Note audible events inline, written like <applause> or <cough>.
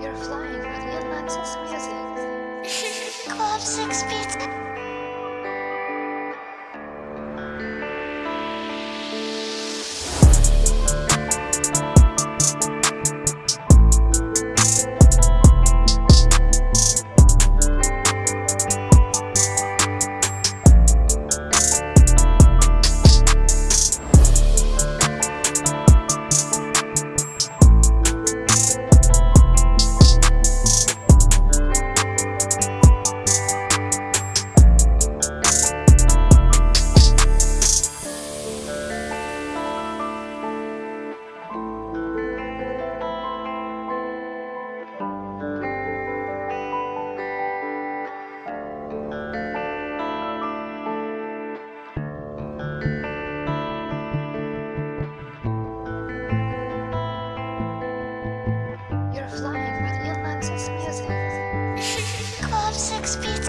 you're flying with the Atlantis music. <laughs> Club Six Beats. six feet